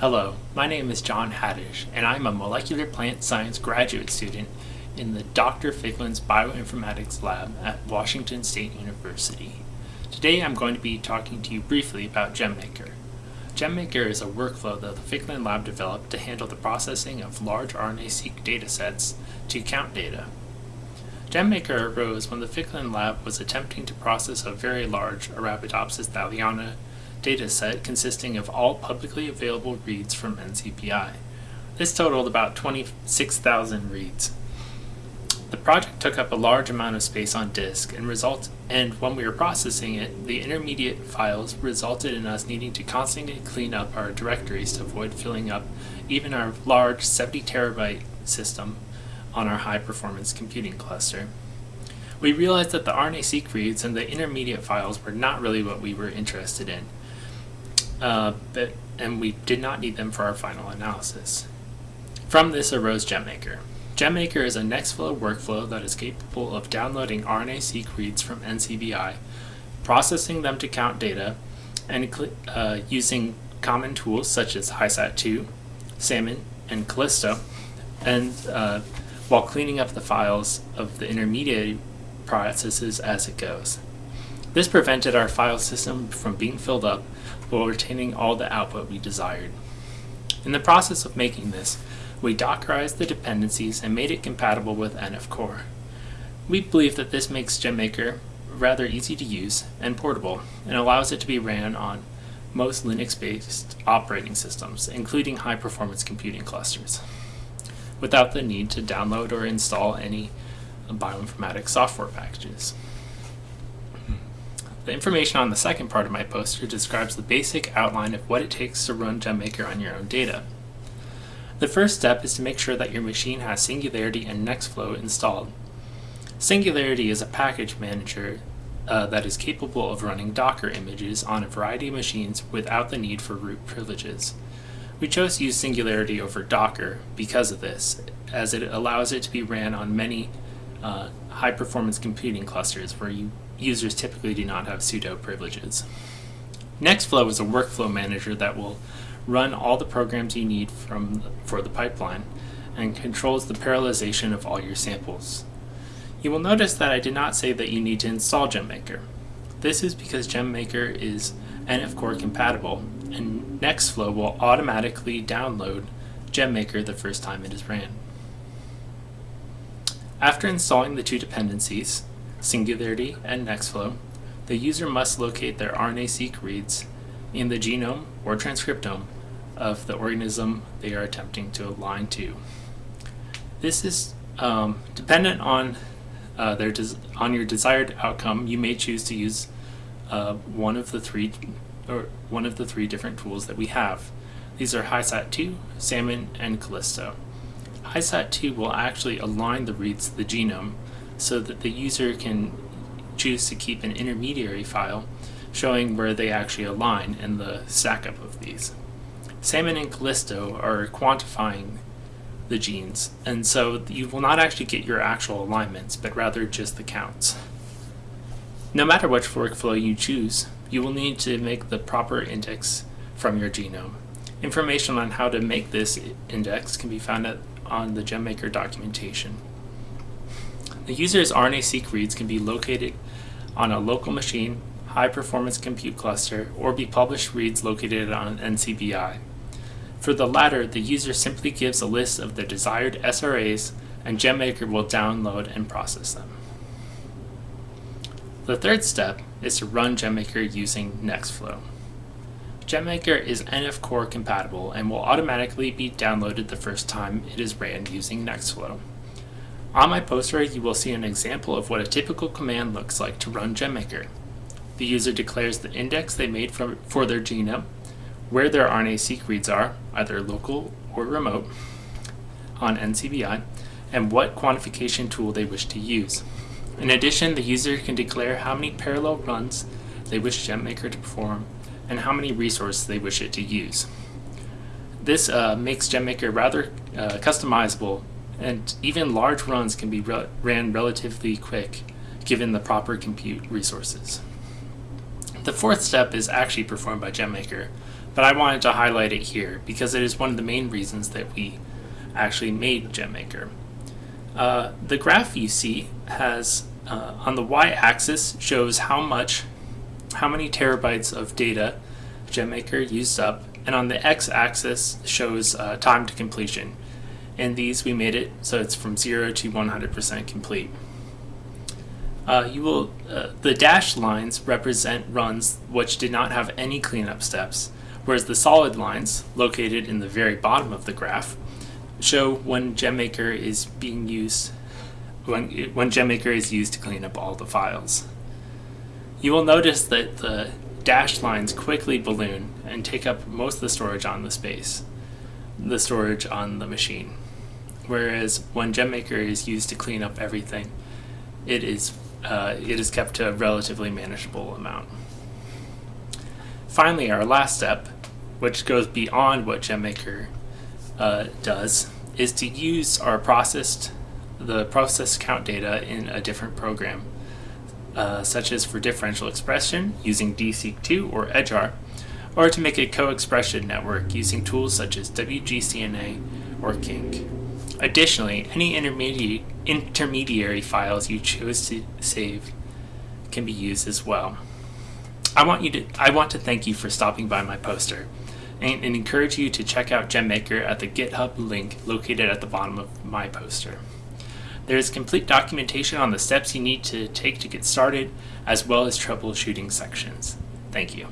Hello, my name is John Hadish, and I'm a molecular plant science graduate student in the Dr. Ficklins Bioinformatics Lab at Washington State University. Today I'm going to be talking to you briefly about GemMaker. GemMaker is a workflow that the Ficklin Lab developed to handle the processing of large RNA-seq datasets to count data. GemMaker arose when the Ficklin Lab was attempting to process a very large Arabidopsis thaliana dataset consisting of all publicly available reads from NCBI. This totaled about 26,000 reads. The project took up a large amount of space on disk and result and when we were processing it, the intermediate files resulted in us needing to constantly clean up our directories to avoid filling up even our large 70 terabyte system on our high performance computing cluster. We realized that the RNA-seq reads and the intermediate files were not really what we were interested in, uh, but, and we did not need them for our final analysis. From this arose GemMaker. GemMaker is a Nextflow workflow that is capable of downloading RNA-seq reads from NCBI, processing them to count data, and uh, using common tools such as HiSat2, Salmon, and Kallisto, and uh, while cleaning up the files of the intermediate processes as it goes. This prevented our file system from being filled up while retaining all the output we desired. In the process of making this, we Dockerized the dependencies and made it compatible with NF Core. We believe that this makes GemMaker rather easy to use and portable and allows it to be ran on most Linux-based operating systems, including high-performance computing clusters, without the need to download or install any bioinformatics software packages. The information on the second part of my poster describes the basic outline of what it takes to run GemMaker on your own data. The first step is to make sure that your machine has Singularity and Nextflow installed. Singularity is a package manager uh, that is capable of running Docker images on a variety of machines without the need for root privileges. We chose to use Singularity over Docker because of this, as it allows it to be ran on many uh, high-performance computing clusters where you, users typically do not have sudo privileges. Nextflow is a workflow manager that will run all the programs you need from for the pipeline, and controls the parallelization of all your samples. You will notice that I did not say that you need to install GemMaker. This is because GemMaker is NF Core compatible, and Nextflow will automatically download GemMaker the first time it is ran. After installing the two dependencies, Singularity and Nextflow, the user must locate their RNA-seq reads in the genome or transcriptome of the organism they are attempting to align to. This is um, dependent on uh, their on your desired outcome. You may choose to use uh, one of the three or one of the three different tools that we have. These are HiSat2, Salmon, and Kallisto. HiSat2 will actually align the reads to the genome so that the user can choose to keep an intermediary file showing where they actually align in the stackup of these. Salmon and Kallisto are quantifying the genes, and so you will not actually get your actual alignments, but rather just the counts. No matter which workflow you choose, you will need to make the proper index from your genome. Information on how to make this index can be found on the GemMaker documentation. The user's RNA-seq reads can be located on a local machine high-performance compute cluster, or be published reads located on NCBI. For the latter, the user simply gives a list of the desired SRAs, and GemMaker will download and process them. The third step is to run GemMaker using Nextflow. GemMaker is NF Core compatible and will automatically be downloaded the first time it is ran using Nextflow. On my poster, you will see an example of what a typical command looks like to run GemMaker. The user declares the index they made for their genome, where their RNA-seq reads are, either local or remote, on NCBI, and what quantification tool they wish to use. In addition, the user can declare how many parallel runs they wish GemMaker to perform and how many resources they wish it to use. This uh, makes GemMaker rather uh, customizable and even large runs can be re ran relatively quick given the proper compute resources. The fourth step is actually performed by GemMaker, but I wanted to highlight it here because it is one of the main reasons that we actually made GemMaker. Uh, the graph you see has uh, on the y-axis shows how much, how many terabytes of data GemMaker used up, and on the x-axis shows uh, time to completion. In these, we made it so it's from zero to 100% complete. Uh, you will, uh, the dashed lines represent runs which did not have any cleanup steps, whereas the solid lines, located in the very bottom of the graph, show when GemMaker is being used when, when GemMaker is used to clean up all the files. You will notice that the dashed lines quickly balloon and take up most of the storage on the space, the storage on the machine. Whereas when GemMaker is used to clean up everything, it is, uh, it is kept to a relatively manageable amount. Finally, our last step, which goes beyond what GemMaker uh, does is to use our processed the process count data in a different program, uh, such as for differential expression using DESeq2 or edgeR, or to make a co-expression network using tools such as WGCNA or KINC. Additionally, any intermediate, intermediary files you choose to save can be used as well. I want you to I want to thank you for stopping by my poster and, and encourage you to check out GemMaker at the GitHub link located at the bottom of my poster. There is complete documentation on the steps you need to take to get started, as well as troubleshooting sections. Thank you.